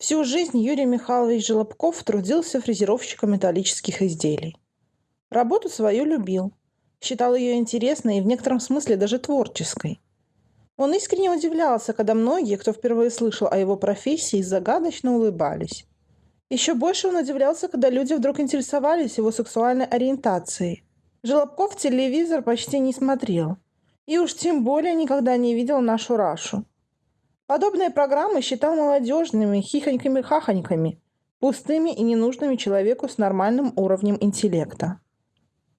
Всю жизнь Юрий Михайлович Желобков трудился фрезеровщиком металлических изделий. Работу свою любил, считал ее интересной и в некотором смысле даже творческой. Он искренне удивлялся, когда многие, кто впервые слышал о его профессии, загадочно улыбались. Еще больше он удивлялся, когда люди вдруг интересовались его сексуальной ориентацией. Желобков телевизор почти не смотрел. И уж тем более никогда не видел нашу Рашу. Подобные программы считал молодежными, хихоньками-хахоньками, пустыми и ненужными человеку с нормальным уровнем интеллекта.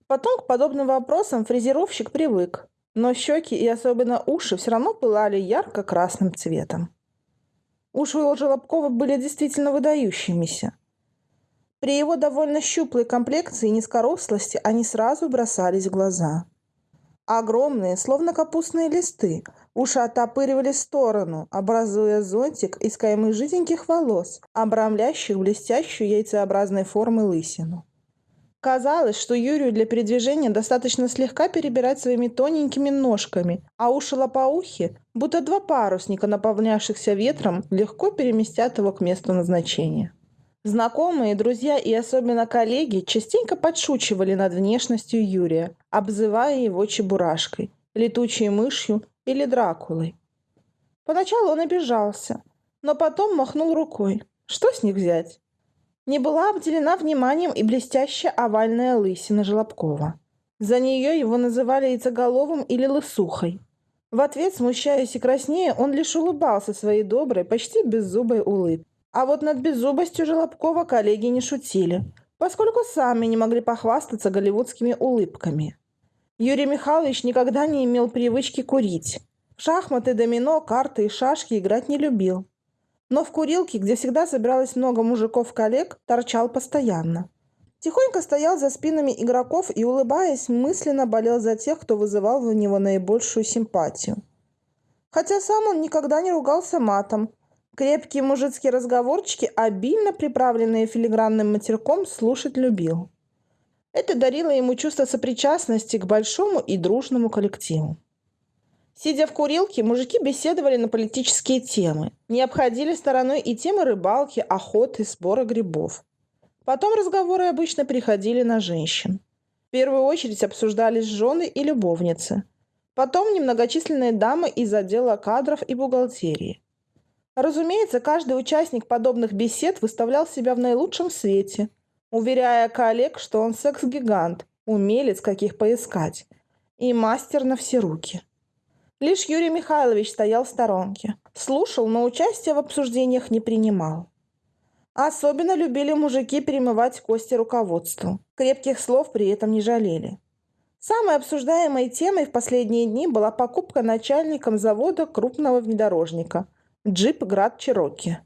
Потом к подобным вопросам фрезеровщик привык, но щеки и особенно уши все равно пылали ярко-красным цветом. Уши у Желобкова были действительно выдающимися. При его довольно щуплой комплекции и низкорослости они сразу бросались в глаза. Огромные, словно капустные листы, уши оттопыривали в сторону, образуя зонтик из каймы жиденьких волос, обрамляющих блестящую яйцеобразной формы лысину. Казалось, что Юрию для передвижения достаточно слегка перебирать своими тоненькими ножками, а уши лопоухи, будто два парусника, наполнявшихся ветром, легко переместят его к месту назначения. Знакомые, друзья и особенно коллеги частенько подшучивали над внешностью Юрия, обзывая его чебурашкой, летучей мышью или Дракулой. Поначалу он обижался, но потом махнул рукой. Что с них взять? Не была обделена вниманием и блестящая овальная лысина Желобкова. За нее его называли яйцеголовым или лысухой. В ответ, смущаясь и краснея, он лишь улыбался своей доброй, почти беззубой улыбкой. А вот над беззубостью Желобкова коллеги не шутили, поскольку сами не могли похвастаться голливудскими улыбками. Юрий Михайлович никогда не имел привычки курить. Шахматы, домино, карты и шашки играть не любил. Но в курилке, где всегда собиралось много мужиков-коллег, торчал постоянно. Тихонько стоял за спинами игроков и, улыбаясь, мысленно болел за тех, кто вызывал в него наибольшую симпатию. Хотя сам он никогда не ругался матом, Крепкие мужицкие разговорчики, обильно приправленные филигранным матерком, слушать любил. Это дарило ему чувство сопричастности к большому и дружному коллективу. Сидя в курилке, мужики беседовали на политические темы. Не обходили стороной и темы рыбалки, охоты, сбора грибов. Потом разговоры обычно переходили на женщин. В первую очередь обсуждались жены и любовницы. Потом немногочисленные дамы из отдела кадров и бухгалтерии. Разумеется, каждый участник подобных бесед выставлял себя в наилучшем свете, уверяя коллег, что он секс-гигант, умелец, каких поискать, и мастер на все руки. Лишь Юрий Михайлович стоял в сторонке, слушал, но участия в обсуждениях не принимал. Особенно любили мужики перемывать кости руководству. Крепких слов при этом не жалели. Самой обсуждаемой темой в последние дни была покупка начальником завода крупного внедорожника – джип Град Чироки.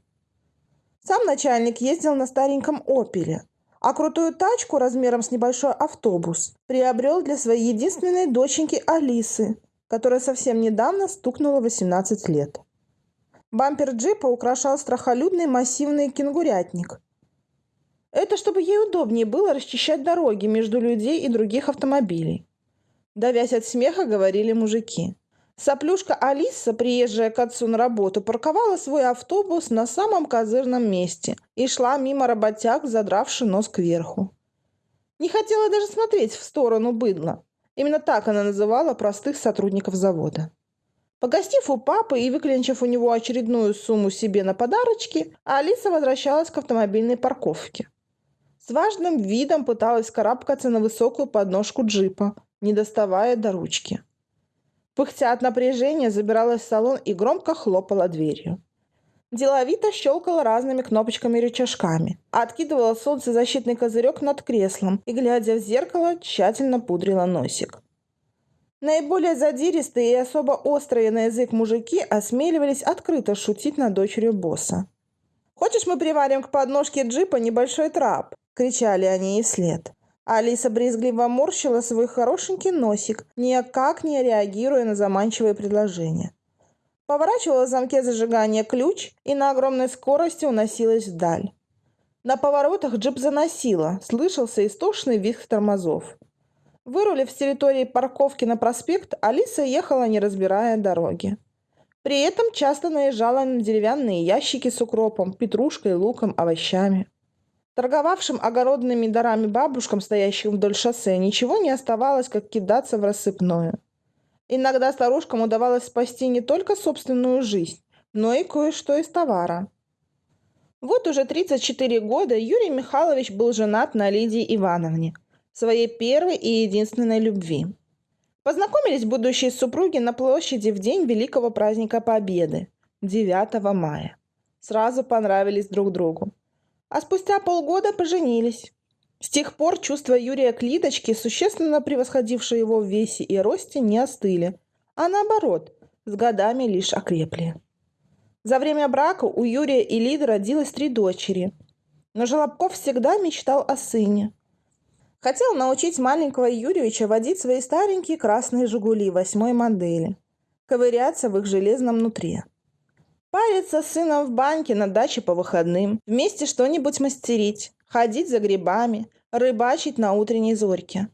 Сам начальник ездил на стареньком «Опеле», а крутую тачку размером с небольшой автобус приобрел для своей единственной доченьки Алисы, которая совсем недавно стукнула 18 лет. Бампер джипа украшал страхолюдный массивный кенгурятник. Это чтобы ей удобнее было расчищать дороги между людей и других автомобилей. Давясь от смеха, говорили мужики. Соплюшка Алиса, приезжая к отцу на работу, парковала свой автобус на самом козырном месте и шла мимо работяг, задравши нос кверху. Не хотела даже смотреть в сторону быдла. Именно так она называла простых сотрудников завода. Погостив у папы и выклинчив у него очередную сумму себе на подарочки, Алиса возвращалась к автомобильной парковке. С важным видом пыталась карабкаться на высокую подножку джипа, не доставая до ручки. Пыхтя от напряжения, забиралась в салон и громко хлопала дверью. Деловито щелкала разными кнопочками и рычажками, откидывала солнцезащитный козырек над креслом и, глядя в зеркало, тщательно пудрила носик. Наиболее задиристые и особо острые на язык мужики осмеливались открыто шутить над дочерью босса. «Хочешь, мы приварим к подножке джипа небольшой трап?» – кричали они ей вслед. Алиса брезгливо морщила свой хорошенький носик, никак не реагируя на заманчивое предложение. Поворачивала в замке зажигания ключ и на огромной скорости уносилась вдаль. На поворотах джип заносило, слышался истошный визг тормозов. Вырулив с территории парковки на проспект, Алиса ехала, не разбирая дороги. При этом часто наезжала на деревянные ящики с укропом, петрушкой, луком, овощами. Торговавшим огородными дарами бабушкам, стоящим вдоль шоссе, ничего не оставалось, как кидаться в рассыпную. Иногда старушкам удавалось спасти не только собственную жизнь, но и кое-что из товара. Вот уже 34 года Юрий Михайлович был женат на Лидии Ивановне, своей первой и единственной любви. Познакомились будущие супруги на площади в день великого праздника Победы, 9 мая. Сразу понравились друг другу а спустя полгода поженились. С тех пор чувства Юрия к Лидочке, существенно превосходившие его в весе и росте, не остыли, а наоборот, с годами лишь окрепли. За время брака у Юрия и Лиды родилось три дочери, но Желобков всегда мечтал о сыне. Хотел научить маленького Юрьевича водить свои старенькие красные «Жигули» восьмой модели, ковыряться в их железном нутре. Париться с сыном в баньке на даче по выходным, вместе что-нибудь мастерить, ходить за грибами, рыбачить на утренней зорьке.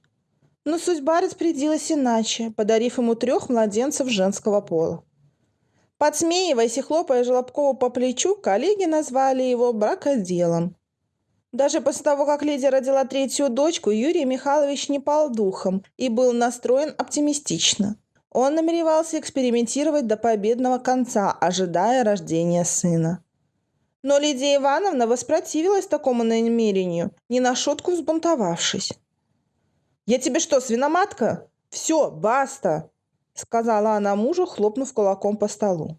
Но судьба распорядилась иначе, подарив ему трех младенцев женского пола. Подсмеиваясь и хлопая Желобкову по плечу, коллеги назвали его бракоделом. Даже после того, как Лидия родила третью дочку, Юрий Михайлович не пал духом и был настроен оптимистично. Он намеревался экспериментировать до победного конца, ожидая рождения сына. Но Лидия Ивановна воспротивилась такому намерению, не на шутку взбунтовавшись. «Я тебе что, свиноматка? Все, баста!» — сказала она мужу, хлопнув кулаком по столу.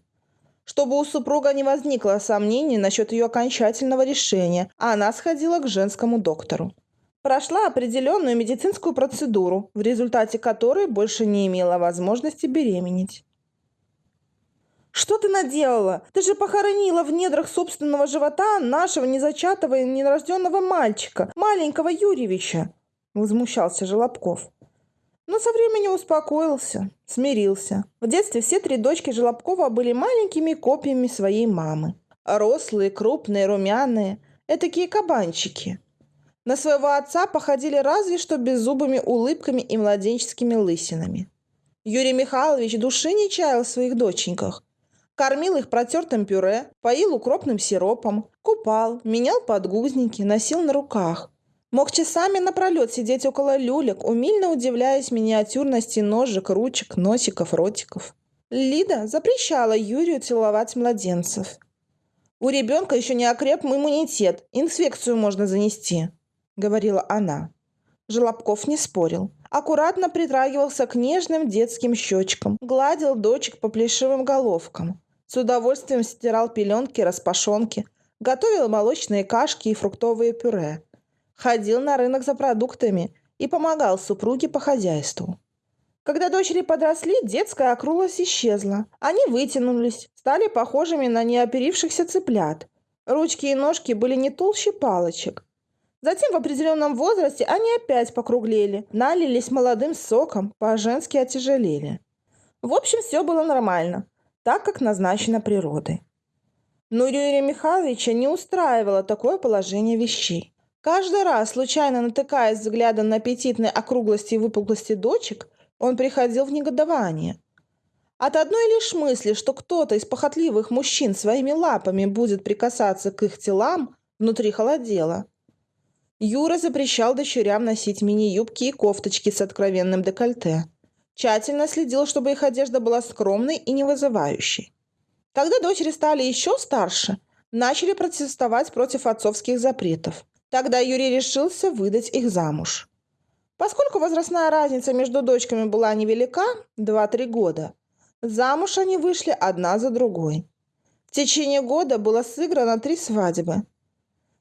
Чтобы у супруга не возникло сомнений насчет ее окончательного решения, она сходила к женскому доктору прошла определенную медицинскую процедуру, в результате которой больше не имела возможности беременеть. «Что ты наделала? Ты же похоронила в недрах собственного живота нашего незачатого и нерожденного мальчика, маленького Юрьевича!» – возмущался Желобков. Но со временем успокоился, смирился. В детстве все три дочки Желобкова были маленькими копиями своей мамы. Рослые, крупные, румяные. Этакие кабанчики. На своего отца походили разве что беззубыми улыбками и младенческими лысинами. Юрий Михайлович души не чаял в своих доченьках. Кормил их протертым пюре, поил укропным сиропом, купал, менял подгузники, носил на руках. Мог часами напролет сидеть около люлек, умильно удивляясь миниатюрности ножек, ручек, носиков, ротиков. Лида запрещала Юрию целовать младенцев. У ребенка еще не окреп иммунитет, инфекцию можно занести. — говорила она. Желобков не спорил. Аккуратно притрагивался к нежным детским щечкам, гладил дочек по плешивым головкам. С удовольствием стирал пеленки, распашонки, готовил молочные кашки и фруктовые пюре. Ходил на рынок за продуктами и помогал супруге по хозяйству. Когда дочери подросли, детская округлость исчезла. Они вытянулись, стали похожими на неоперившихся цыплят. Ручки и ножки были не толще палочек, Затем в определенном возрасте они опять покруглели, налились молодым соком, по-женски отяжелели. В общем, все было нормально, так как назначено природой. Но Юрия Михайловича не устраивало такое положение вещей. Каждый раз, случайно натыкаясь взглядом на аппетитные округлости и выпуклости дочек, он приходил в негодование. От одной лишь мысли, что кто-то из похотливых мужчин своими лапами будет прикасаться к их телам, внутри холодело. Юра запрещал дочерям носить мини-юбки и кофточки с откровенным декольте. Тщательно следил, чтобы их одежда была скромной и не вызывающей. Когда дочери стали еще старше, начали протестовать против отцовских запретов. Тогда Юрий решился выдать их замуж. Поскольку возрастная разница между дочками была невелика, 2-3 года, замуж они вышли одна за другой. В течение года было сыграно три свадьбы –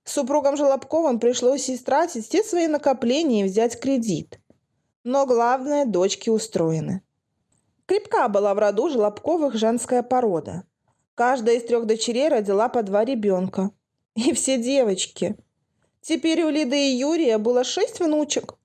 Супругам Желобковым пришлось истратить все свои накопления и взять кредит. Но главное, дочки устроены. Крепка была в роду Желобковых женская порода. Каждая из трех дочерей родила по два ребенка. И все девочки. Теперь у Лиды и Юрия было шесть внучек.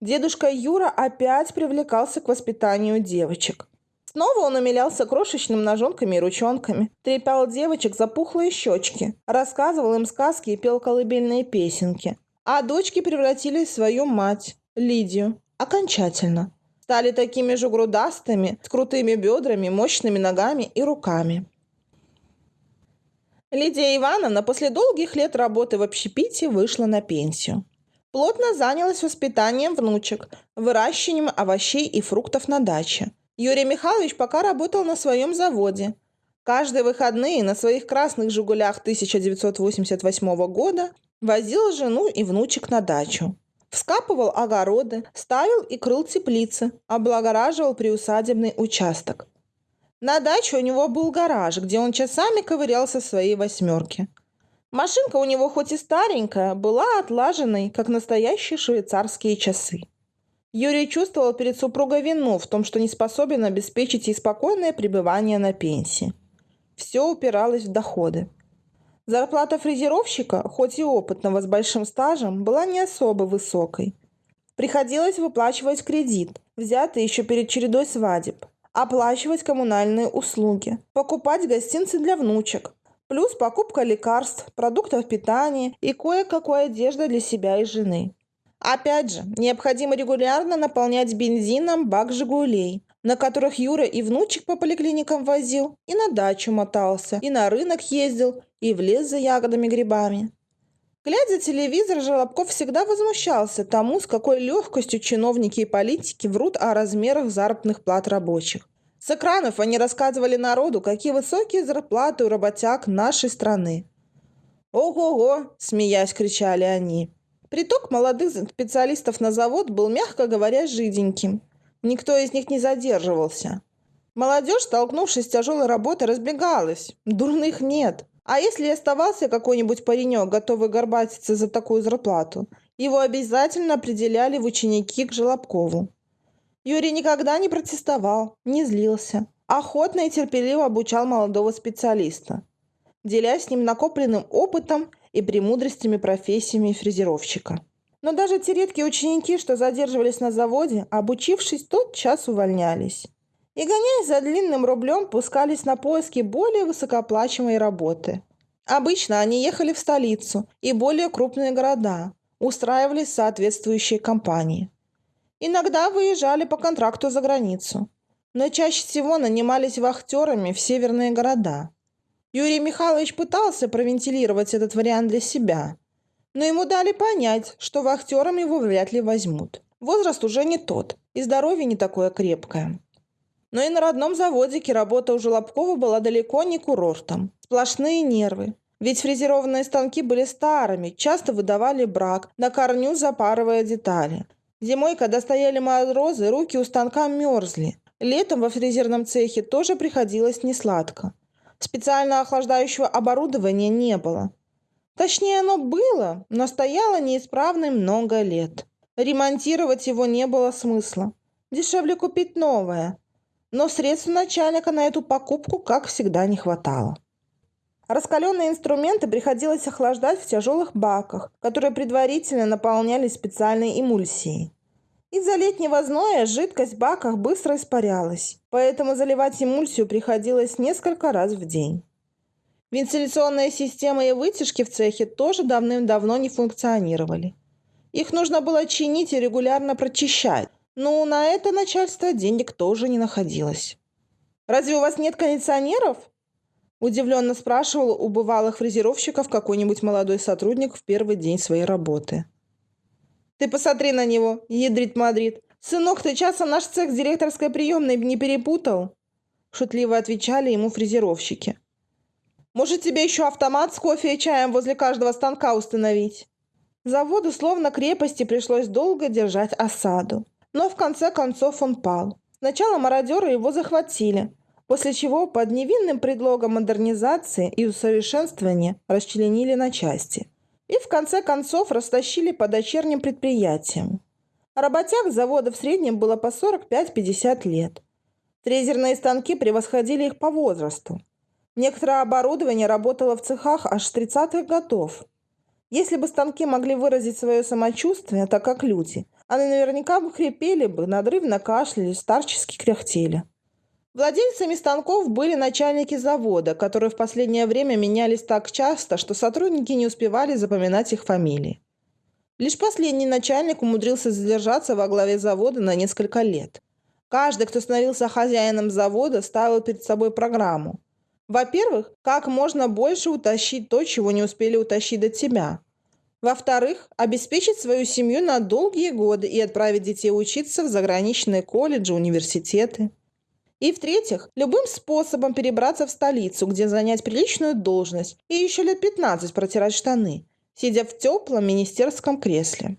Дедушка Юра опять привлекался к воспитанию девочек. Снова он умилялся крошечным ножонками и ручонками, трепал девочек за пухлые щечки, рассказывал им сказки и пел колыбельные песенки. А дочки превратились в свою мать, Лидию, окончательно. стали такими же грудастыми, с крутыми бедрами, мощными ногами и руками. Лидия Ивановна после долгих лет работы в общепите вышла на пенсию. Плотно занялась воспитанием внучек, выращиванием овощей и фруктов на даче. Юрий Михайлович пока работал на своем заводе. Каждые выходные на своих красных «Жигулях» 1988 года возил жену и внучек на дачу. Вскапывал огороды, ставил и крыл теплицы, облагораживал приусадебный участок. На даче у него был гараж, где он часами ковырялся в своей восьмерке. Машинка у него хоть и старенькая, была отлаженной, как настоящие швейцарские часы. Юрий чувствовал перед супругой вину в том, что не способен обеспечить ей спокойное пребывание на пенсии. Все упиралось в доходы. Зарплата фрезеровщика, хоть и опытного с большим стажем, была не особо высокой. Приходилось выплачивать кредит, взятый еще перед чередой свадеб, оплачивать коммунальные услуги, покупать гостинцы для внучек, плюс покупка лекарств, продуктов питания и кое-какой одежды для себя и жены. Опять же, необходимо регулярно наполнять бензином бак «Жигулей», на которых Юра и внучек по поликлиникам возил, и на дачу мотался, и на рынок ездил, и в лес за ягодами-грибами. Глядя телевизор, Желобков всегда возмущался тому, с какой легкостью чиновники и политики врут о размерах заработных плат рабочих. С экранов они рассказывали народу, какие высокие зарплаты у работяг нашей страны. «Ого-го!» – смеясь кричали они. Приток молодых специалистов на завод был, мягко говоря, жиденьким. Никто из них не задерживался. Молодежь, столкнувшись с тяжелой работой, разбегалась. Дурных нет. А если оставался какой-нибудь паренек, готовый горбатиться за такую зарплату, его обязательно определяли в ученики к Желобкову. Юрий никогда не протестовал, не злился. Охотно и терпеливо обучал молодого специалиста, делясь с ним накопленным опытом и премудростями профессиями фрезеровщика. Но даже те редкие ученики, что задерживались на заводе, обучившись, тот час увольнялись. И, гоняясь за длинным рублем, пускались на поиски более высокооплачиваемой работы. Обычно они ехали в столицу и более крупные города, устраивались соответствующие компании. Иногда выезжали по контракту за границу, но чаще всего нанимались вахтерами в северные города. Юрий Михайлович пытался провентилировать этот вариант для себя – но ему дали понять, что вахтером его вряд ли возьмут. Возраст уже не тот, и здоровье не такое крепкое. Но и на родном заводике работа у Желобкова была далеко не курортом. Сплошные нервы. Ведь фрезерованные станки были старыми, часто выдавали брак, на корню запарывая детали. Зимой, когда стояли морозы, руки у станка мерзли. Летом во фрезерном цехе тоже приходилось несладко. Специально охлаждающего оборудования не было. Точнее, оно было, но стояло неисправным много лет. Ремонтировать его не было смысла. Дешевле купить новое. Но средств начальника на эту покупку, как всегда, не хватало. Раскаленные инструменты приходилось охлаждать в тяжелых баках, которые предварительно наполнялись специальной эмульсией. Из-за летнего зноя жидкость в баках быстро испарялась, поэтому заливать эмульсию приходилось несколько раз в день. Вентиляционная система и вытяжки в цехе тоже давным-давно не функционировали. Их нужно было чинить и регулярно прочищать, но на это начальство денег тоже не находилось. «Разве у вас нет кондиционеров?» Удивленно спрашивал у бывалых фрезеровщиков какой-нибудь молодой сотрудник в первый день своей работы. «Ты посмотри на него, ядрит Мадрид. Сынок, ты часом наш цех с директорской приемной не перепутал?» Шутливо отвечали ему фрезеровщики. Может, тебе еще автомат с кофе и чаем возле каждого станка установить?» Заводу словно крепости пришлось долго держать осаду. Но в конце концов он пал. Сначала мародеры его захватили, после чего под невинным предлогом модернизации и усовершенствования расчленили на части. И в конце концов растащили по дочерним предприятиям. Работяг завода в среднем было по 45-50 лет. Фрезерные станки превосходили их по возрасту. Некоторое оборудование работало в цехах аж с 30-х годов. Если бы станки могли выразить свое самочувствие, так как люди, они наверняка бы хрипели бы, надрывно кашляли, старчески кряхтели. Владельцами станков были начальники завода, которые в последнее время менялись так часто, что сотрудники не успевали запоминать их фамилии. Лишь последний начальник умудрился задержаться во главе завода на несколько лет. Каждый, кто становился хозяином завода, ставил перед собой программу. Во-первых, как можно больше утащить то, чего не успели утащить до тебя. Во-вторых, обеспечить свою семью на долгие годы и отправить детей учиться в заграничные колледжи, университеты. И в-третьих, любым способом перебраться в столицу, где занять приличную должность и еще лет 15 протирать штаны, сидя в теплом министерском кресле.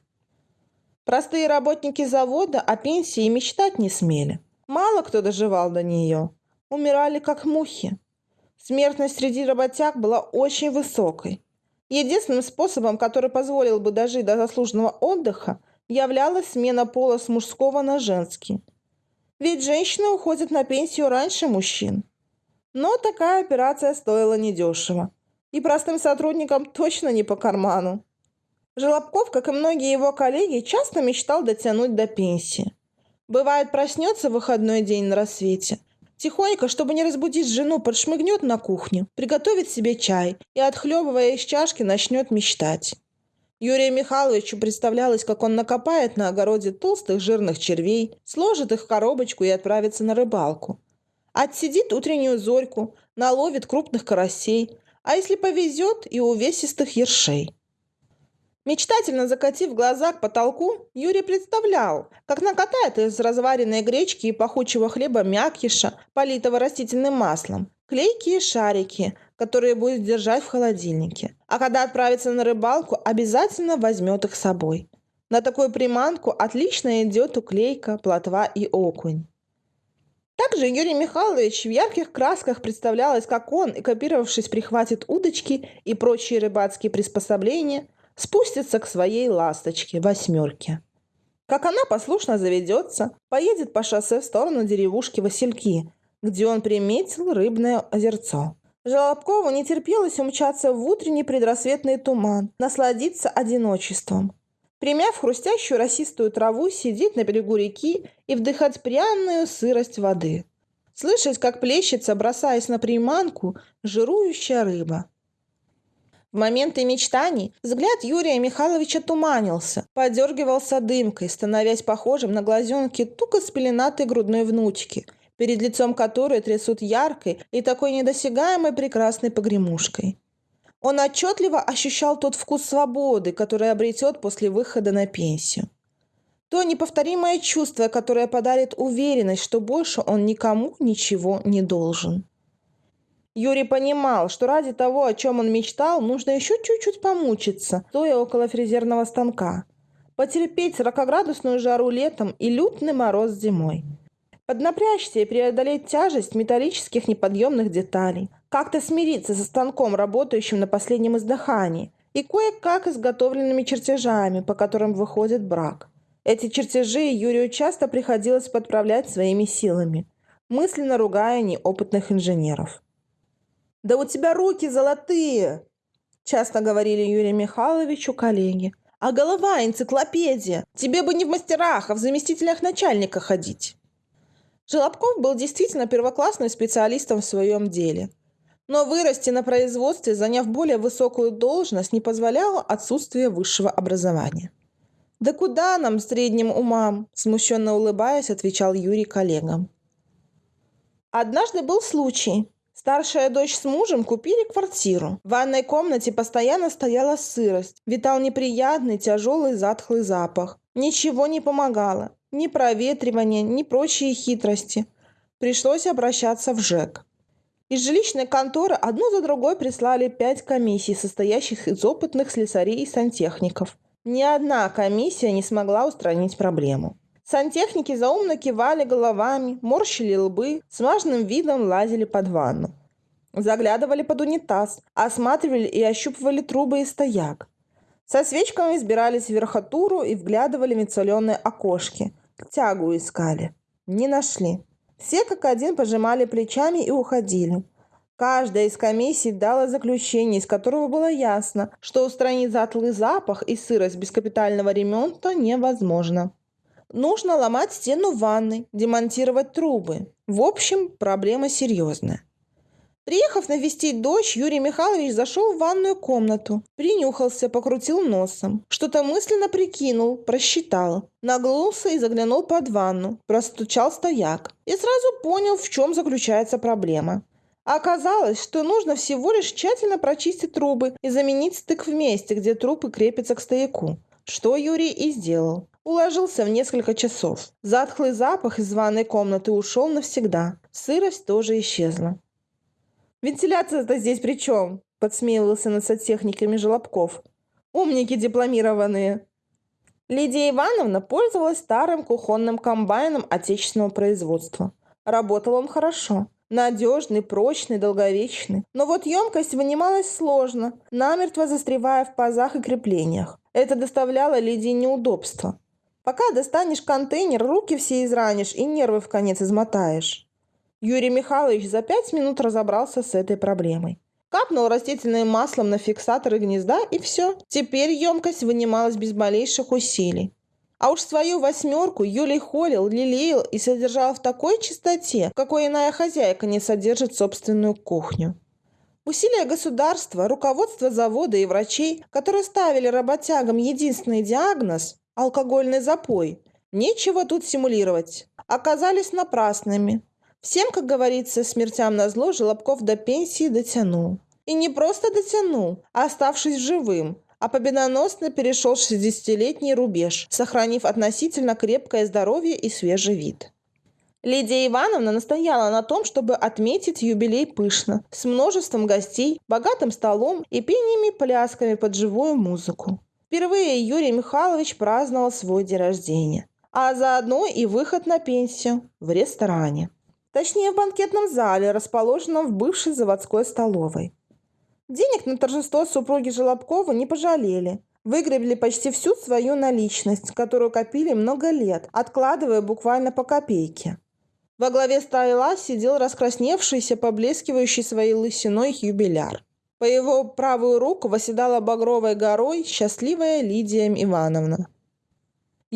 Простые работники завода о пенсии мечтать не смели. Мало кто доживал до нее. Умирали как мухи. Смертность среди работяг была очень высокой. Единственным способом, который позволил бы дожить до заслуженного отдыха, являлась смена пола с мужского на женский. Ведь женщины уходят на пенсию раньше мужчин. Но такая операция стоила недешево. И простым сотрудникам точно не по карману. Желобков, как и многие его коллеги, часто мечтал дотянуть до пенсии. Бывает, проснется в выходной день на рассвете – Тихонько, чтобы не разбудить жену, подшмыгнет на кухню, приготовит себе чай и, отхлебывая из чашки, начнет мечтать. Юрию Михайловичу представлялось, как он накопает на огороде толстых жирных червей, сложит их в коробочку и отправится на рыбалку. Отсидит утреннюю зорьку, наловит крупных карасей, а если повезет, и увесистых ершей. Мечтательно закатив глаза к потолку, Юрий представлял, как накатает из разваренной гречки и пахучего хлеба мякиша, политого растительным маслом, клейкие шарики, которые будет держать в холодильнике. А когда отправится на рыбалку, обязательно возьмет их с собой. На такую приманку отлично идет уклейка, плотва и окунь. Также Юрий Михайлович в ярких красках представлялось, как он, экипировавшись, прихватит удочки и прочие рыбацкие приспособления – спустится к своей ласточке, восьмерке. Как она послушно заведется, поедет по шоссе в сторону деревушки Васильки, где он приметил рыбное озерцо. Желобкову не терпелось умчаться в утренний предрассветный туман, насладиться одиночеством. Примяв хрустящую росистую траву, сидеть на берегу реки и вдыхать пряную сырость воды. Слышать, как плещется, бросаясь на приманку, жирующая рыба. В моменты мечтаний взгляд Юрия Михайловича туманился, подергивался дымкой, становясь похожим на глазенки туго спеленатой грудной внучки, перед лицом которой трясут яркой и такой недосягаемой прекрасной погремушкой. Он отчетливо ощущал тот вкус свободы, который обретет после выхода на пенсию. То неповторимое чувство, которое подарит уверенность, что больше он никому ничего не должен. Юрий понимал, что ради того, о чем он мечтал, нужно еще чуть-чуть помучиться, стоя около фрезерного станка. Потерпеть 40-градусную жару летом и лютный мороз зимой. Поднапрячься и преодолеть тяжесть металлических неподъемных деталей. Как-то смириться со станком, работающим на последнем издыхании. И кое-как изготовленными чертежами, по которым выходит брак. Эти чертежи Юрию часто приходилось подправлять своими силами, мысленно ругая неопытных инженеров. «Да у тебя руки золотые!» Часто говорили Юрию Михайловичу коллеги. «А голова энциклопедия! Тебе бы не в мастерах, а в заместителях начальника ходить!» Желобков был действительно первоклассным специалистом в своем деле. Но вырасти на производстве, заняв более высокую должность, не позволяло отсутствие высшего образования. «Да куда нам, средним умам?» – смущенно улыбаясь, отвечал Юрий коллегам. Однажды был случай, Старшая дочь с мужем купили квартиру. В ванной комнате постоянно стояла сырость. Витал неприятный, тяжелый, затхлый запах. Ничего не помогало. Ни проветривание, ни прочие хитрости. Пришлось обращаться в ЖЭК. Из жилищной конторы одну за другой прислали пять комиссий, состоящих из опытных слесарей и сантехников. Ни одна комиссия не смогла устранить проблему. Сантехники заумно кивали головами, морщили лбы, с важным видом лазили под ванну. Заглядывали под унитаз, осматривали и ощупывали трубы и стояк. Со свечками избирались в верхотуру и вглядывали в мецеленные окошки. Тягу искали. Не нашли. Все как один пожимали плечами и уходили. Каждая из комиссий дала заключение, из которого было ясно, что устранить затлый запах и сырость без капитального ремонта невозможно. Нужно ломать стену ванны, демонтировать трубы. В общем, проблема серьезная. Приехав навестить дочь, Юрий Михайлович зашел в ванную комнату, принюхался, покрутил носом. Что-то мысленно прикинул, просчитал. Нагнулся и заглянул под ванну. Простучал стояк. И сразу понял, в чем заключается проблема. Оказалось, что нужно всего лишь тщательно прочистить трубы и заменить стык в месте, где трубы крепятся к стояку. Что Юрий и сделал. Уложился в несколько часов. Затхлый запах из ванной комнаты ушел навсегда. Сырость тоже исчезла. «Вентиляция-то здесь при чем?» – подсмеивался над сантехниками Желобков. «Умники дипломированные!» Лидия Ивановна пользовалась старым кухонным комбайном отечественного производства. Работал он хорошо. Надежный, прочный, долговечный. Но вот емкость вынималась сложно, намертво застревая в пазах и креплениях. Это доставляло Лидии неудобства. Пока достанешь контейнер, руки все изранишь и нервы в конец измотаешь. Юрий Михайлович за пять минут разобрался с этой проблемой. Капнул растительным маслом на фиксаторы гнезда и все. Теперь емкость вынималась без малейших усилий. А уж свою восьмерку Юлий холил, лелеял и содержал в такой чистоте, какой иная хозяйка не содержит собственную кухню. Усилия государства, руководства завода и врачей, которые ставили работягам единственный диагноз – алкогольный запой, нечего тут симулировать, оказались напрасными. Всем, как говорится, смертям на зло Желобков до пенсии дотянул. И не просто дотянул, а оставшись живым, а победоносно перешел 60-летний рубеж, сохранив относительно крепкое здоровье и свежий вид. Лидия Ивановна настояла на том, чтобы отметить юбилей пышно, с множеством гостей, богатым столом и пениями-плясками под живую музыку. Впервые Юрий Михайлович праздновал свой день рождения, а заодно и выход на пенсию в ресторане. Точнее, в банкетном зале, расположенном в бывшей заводской столовой. Денег на торжество супруги Желобкова не пожалели. Выгребли почти всю свою наличность, которую копили много лет, откладывая буквально по копейке. Во главе стола сидел раскрасневшийся, поблескивающий своей лысиной юбиляр. По его правую руку восседала багровой горой счастливая Лидия Ивановна.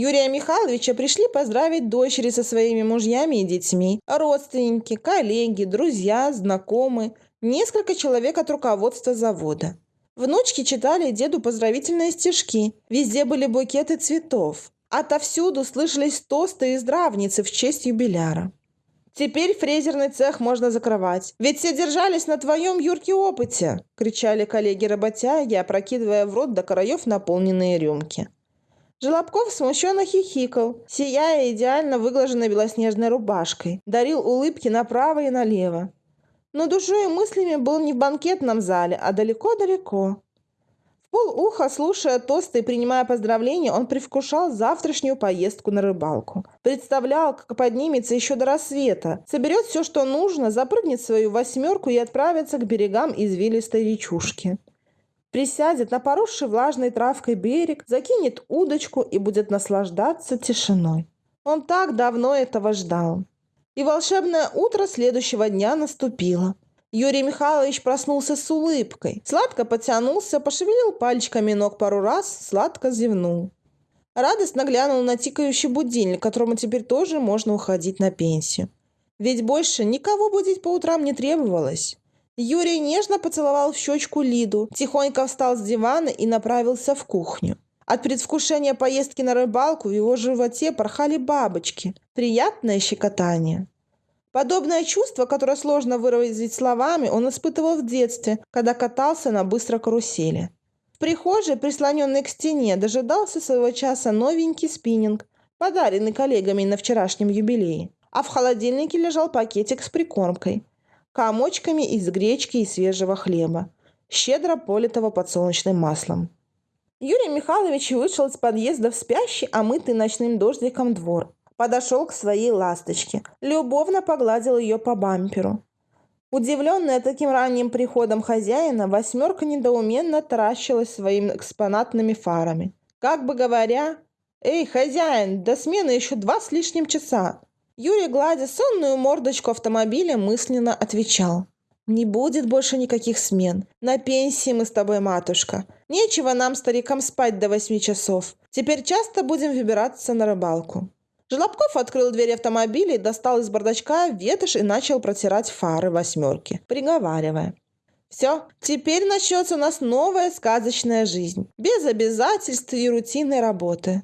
Юрия Михайловича пришли поздравить дочери со своими мужьями и детьми, родственники, коллеги, друзья, знакомые, несколько человек от руководства завода. Внучки читали деду поздравительные стишки. Везде были букеты цветов. Отовсюду слышались тосты и здравницы в честь юбиляра. «Теперь фрезерный цех можно закрывать. Ведь все держались на твоем, Юрке, опыте!» – кричали коллеги-работяги, опрокидывая в рот до краев наполненные рюмки. Желобков смущенно хихикал, сияя идеально выглаженной белоснежной рубашкой, дарил улыбки направо и налево. Но душой и мыслями был не в банкетном зале, а далеко-далеко. В полуха, слушая тосты и принимая поздравления, он привкушал завтрашнюю поездку на рыбалку. Представлял, как поднимется еще до рассвета, соберет все, что нужно, запрыгнет в свою восьмерку и отправится к берегам извилистой речушки присядет на поросший влажной травкой берег, закинет удочку и будет наслаждаться тишиной. Он так давно этого ждал. И волшебное утро следующего дня наступило. Юрий Михайлович проснулся с улыбкой. Сладко потянулся, пошевелил пальчиками ног пару раз, сладко зевнул. Радостно глянул на тикающий будильник, которому теперь тоже можно уходить на пенсию. Ведь больше никого будить по утрам не требовалось. Юрий нежно поцеловал в щечку Лиду, тихонько встал с дивана и направился в кухню. От предвкушения поездки на рыбалку в его животе порхали бабочки. Приятное щекотание. Подобное чувство, которое сложно выразить словами, он испытывал в детстве, когда катался на быстрой карусели. В прихожей, прислоненной к стене, дожидался своего часа новенький спиннинг, подаренный коллегами на вчерашнем юбилее. А в холодильнике лежал пакетик с прикормкой комочками из гречки и свежего хлеба, щедро политого подсолнечным маслом. Юрий Михайлович вышел из подъезда в спящий, омытый ночным дождиком двор. Подошел к своей ласточке, любовно погладил ее по бамперу. Удивленная таким ранним приходом хозяина, восьмерка недоуменно таращилась своими экспонатными фарами. Как бы говоря, «Эй, хозяин, до смены еще два с лишним часа. Юрий, гладя сонную мордочку автомобиля, мысленно отвечал. «Не будет больше никаких смен. На пенсии мы с тобой, матушка. Нечего нам, старикам, спать до восьми часов. Теперь часто будем выбираться на рыбалку». Желобков открыл дверь автомобиля и достал из бардачка ветошь и начал протирать фары восьмерки, приговаривая. Все, теперь начнется у нас новая сказочная жизнь, без обязательств и рутинной работы.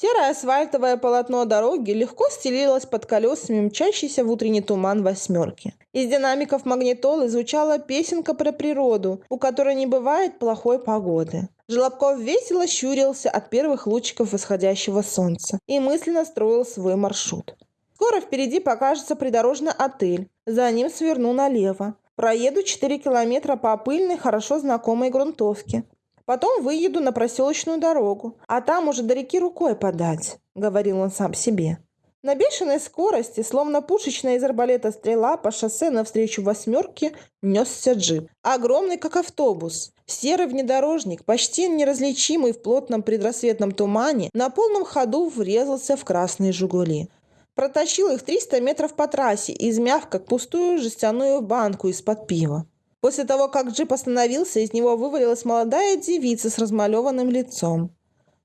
Серое асфальтовое полотно дороги легко стелилось под колесами мчащийся в утренний туман восьмерки. Из динамиков магнитолы звучала песенка про природу, у которой не бывает плохой погоды. Желобков весело щурился от первых лучиков восходящего солнца и мысленно строил свой маршрут. Скоро впереди покажется придорожный отель. За ним сверну налево. Проеду 4 километра по пыльной, хорошо знакомой грунтовке. Потом выеду на проселочную дорогу, а там уже до реки рукой подать», — говорил он сам себе. На бешеной скорости, словно пушечная из арбалета стрела, по шоссе навстречу восьмерке несся джип. Огромный, как автобус. Серый внедорожник, почти неразличимый в плотном предрассветном тумане, на полном ходу врезался в красные «Жигули». Протащил их 300 метров по трассе, измяв, как пустую жестяную банку из-под пива. После того, как джип остановился, из него вывалилась молодая девица с размалеванным лицом.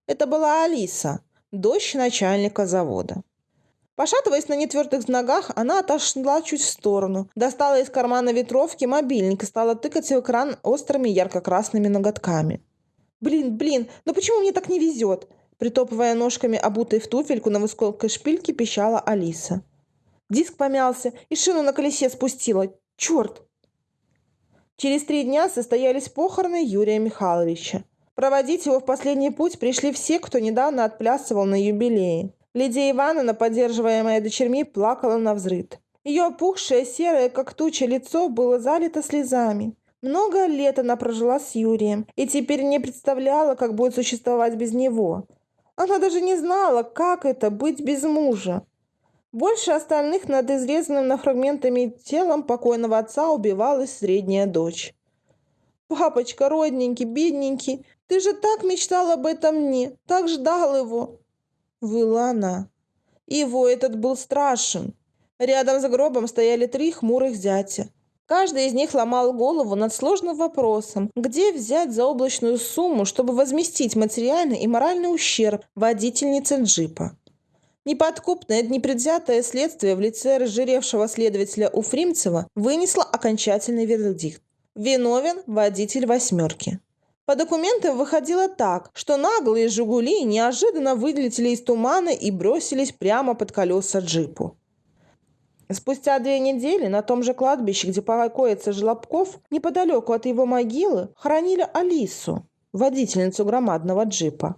Это была Алиса, дочь начальника завода. Пошатываясь на нетвердых ногах, она отошла чуть в сторону, достала из кармана ветровки мобильник и стала тыкать в экран острыми ярко-красными ноготками. «Блин, блин, ну почему мне так не везет?» Притопывая ножками, обутой в туфельку на высокой шпильке, пищала Алиса. Диск помялся и шину на колесе спустила. Черт! Через три дня состоялись похороны Юрия Михайловича. Проводить его в последний путь пришли все, кто недавно отплясывал на юбилее. Лидия Ивановна, поддерживаемая дочерьми, плакала на взрыд. Ее опухшее, серое, как туча, лицо было залито слезами. Много лет она прожила с Юрием и теперь не представляла, как будет существовать без него. Она даже не знала, как это быть без мужа. Больше остальных над изрезанным на фрагментами телом покойного отца убивалась средняя дочь. «Папочка, родненький, бедненький, ты же так мечтал об этом мне, так ждал его!» Выла она. Его этот был страшен. Рядом с гробом стояли три хмурых зятя. Каждый из них ломал голову над сложным вопросом, где взять заоблачную сумму, чтобы возместить материальный и моральный ущерб водительнице джипа. Неподкупное, непредвзятое следствие в лице разжиревшего следователя Уфримцева вынесло окончательный вердикт. Виновен водитель «восьмерки». По документам выходило так, что наглые «Жигули» неожиданно вылетели из тумана и бросились прямо под колеса джипу. Спустя две недели на том же кладбище, где покоится Желобков, неподалеку от его могилы, хоронили Алису, водительницу громадного джипа.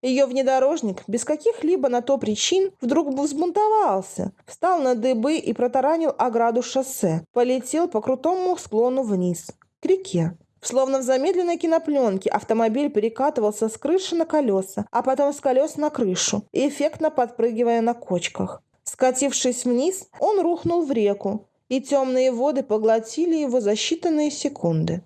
Ее внедорожник без каких-либо на то причин вдруг взбунтовался, встал на дыбы и протаранил ограду шоссе, полетел по крутому склону вниз, к реке. Словно в замедленной кинопленке автомобиль перекатывался с крыши на колеса, а потом с колес на крышу, эффектно подпрыгивая на кочках. Скатившись вниз, он рухнул в реку, и темные воды поглотили его за считанные секунды.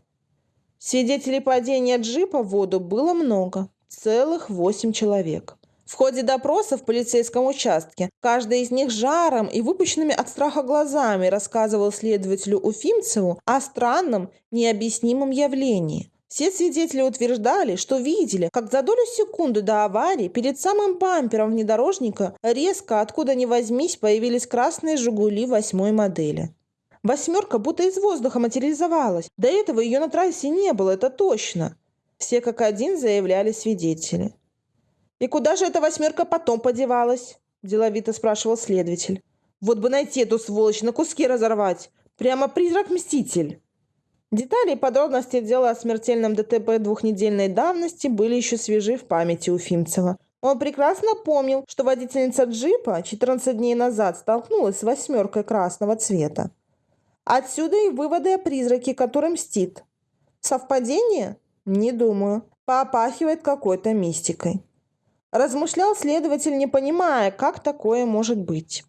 Свидетелей падения джипа в воду было много, Целых восемь человек. В ходе допроса в полицейском участке каждый из них жаром и выпущенными от страха глазами рассказывал следователю Уфимцеву о странном, необъяснимом явлении. Все свидетели утверждали, что видели, как за долю секунды до аварии перед самым бампером внедорожника резко, откуда ни возьмись, появились красные «Жигули» восьмой модели. Восьмерка будто из воздуха материализовалась. До этого ее на трассе не было, это точно. Все как один заявляли свидетели. «И куда же эта восьмерка потом подевалась?» – деловито спрашивал следователь. «Вот бы найти эту сволочь, на куски разорвать! Прямо призрак-мститель!» Детали и подробности дела о смертельном ДТП двухнедельной давности были еще свежи в памяти у Фимцева. Он прекрасно помнил, что водительница джипа 14 дней назад столкнулась с восьмеркой красного цвета. Отсюда и выводы о призраке, который мстит. Совпадение? Не думаю. Попахивает какой-то мистикой. Размышлял следователь, не понимая, как такое может быть.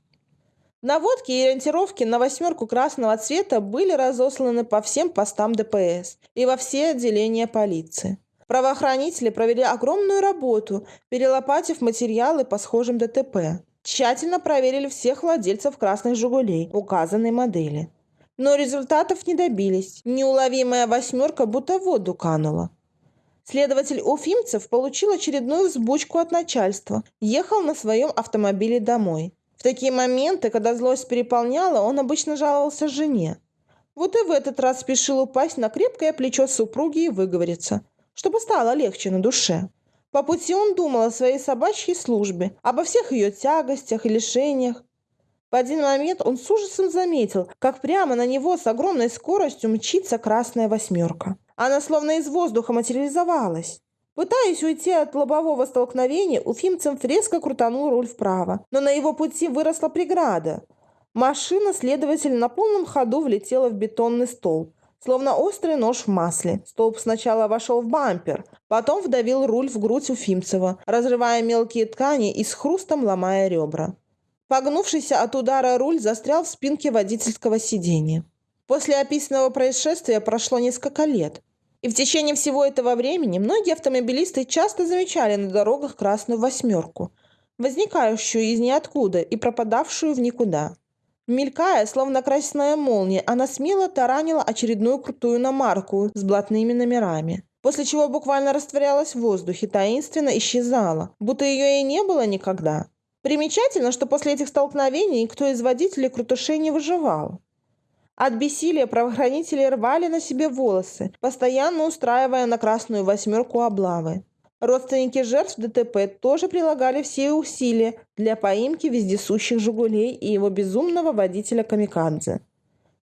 Наводки и ориентировки на восьмерку красного цвета были разосланы по всем постам ДПС и во все отделения полиции. Правоохранители провели огромную работу, перелопатив материалы по схожим ДТП. Тщательно проверили всех владельцев красных «Жигулей» указанной модели. Но результатов не добились. Неуловимая восьмерка будто в воду канула. Следователь Уфимцев получил очередную взбучку от начальства. Ехал на своем автомобиле домой. В такие моменты, когда злость переполняла, он обычно жаловался жене. Вот и в этот раз спешил упасть на крепкое плечо супруги и выговориться, чтобы стало легче на душе. По пути он думал о своей собачьей службе, обо всех ее тягостях и лишениях. В один момент он с ужасом заметил, как прямо на него с огромной скоростью мчится красная восьмерка. Она словно из воздуха материализовалась. Пытаясь уйти от лобового столкновения, Уфимцев резко крутанул руль вправо, но на его пути выросла преграда. Машина, следователь, на полном ходу влетела в бетонный столб, словно острый нож в масле. Столб сначала вошел в бампер, потом вдавил руль в грудь Уфимцева, разрывая мелкие ткани и с хрустом ломая ребра. Погнувшийся от удара руль застрял в спинке водительского сиденья. После описанного происшествия прошло несколько лет. И в течение всего этого времени многие автомобилисты часто замечали на дорогах красную восьмерку, возникающую из ниоткуда и пропадавшую в никуда. Мелькая, словно красная молния, она смело таранила очередную крутую иномарку с блатными номерами, после чего буквально растворялась в воздухе, таинственно исчезала, будто ее и не было никогда. Примечательно, что после этих столкновений никто из водителей крутышей не выживал. От бессилия правоохранители рвали на себе волосы, постоянно устраивая на красную восьмерку облавы. Родственники жертв ДТП тоже прилагали все усилия для поимки вездесущих «Жигулей» и его безумного водителя Камикадзе.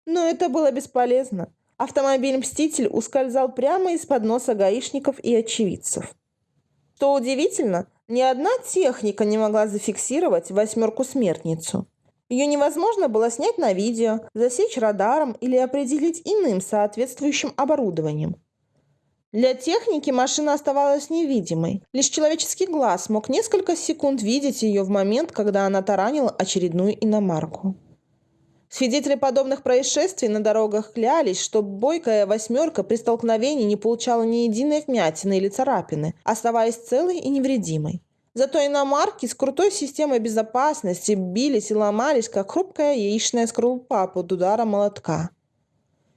Но это было бесполезно. Автомобиль-мститель ускользал прямо из-под носа гаишников и очевидцев. Что удивительно, ни одна техника не могла зафиксировать восьмерку-смертницу. Ее невозможно было снять на видео, засечь радаром или определить иным соответствующим оборудованием. Для техники машина оставалась невидимой. Лишь человеческий глаз мог несколько секунд видеть ее в момент, когда она таранила очередную иномарку. Свидетели подобных происшествий на дорогах клялись, что бойкая восьмерка при столкновении не получала ни единой вмятины или царапины, оставаясь целой и невредимой. Зато иномарки с крутой системой безопасности бились и ломались, как хрупкая яичная скорлупа под ударом молотка.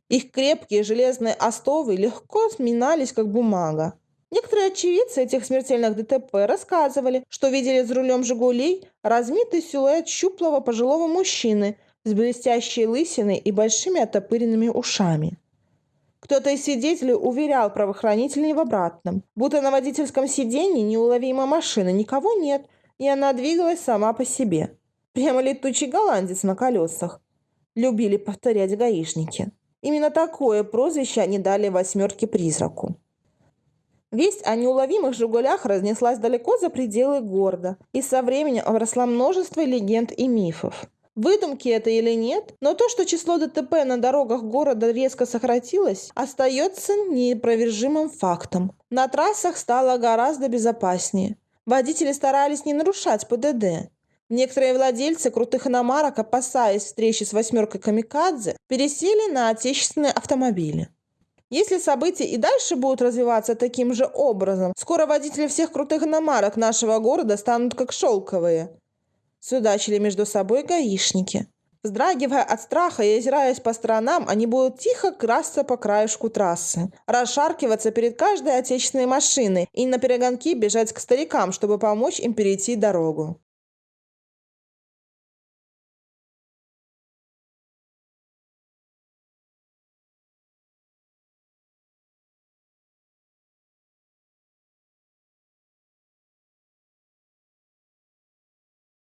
Их крепкие железные остовы легко сминались, как бумага. Некоторые очевидцы этих смертельных ДТП рассказывали, что видели за рулем «Жигулей» размытый силуэт щуплого пожилого мужчины с блестящей лысиной и большими оттопыренными ушами. Кто-то из свидетелей уверял правоохранителей в обратном, будто на водительском сиденье неуловима машина, никого нет, и она двигалась сама по себе. Прямо летучий голландец на колесах. Любили повторять гаишники. Именно такое прозвище они дали восьмерке призраку. Весть о неуловимых «Жигулях» разнеслась далеко за пределы города, и со временем обросла множество легенд и мифов. Выдумки это или нет, но то, что число ДТП на дорогах города резко сократилось, остается неопровержимым фактом. На трассах стало гораздо безопаснее. Водители старались не нарушать ПДД. Некоторые владельцы крутых иномарок, опасаясь встречи с восьмеркой камикадзе, пересели на отечественные автомобили. Если события и дальше будут развиваться таким же образом, скоро водители всех крутых иномарок нашего города станут как шелковые – Судачили между собой гаишники. Вздрагивая от страха и озираясь по сторонам, они будут тихо красться по краешку трассы, расшаркиваться перед каждой отечественной машиной и на перегонки бежать к старикам, чтобы помочь им перейти дорогу.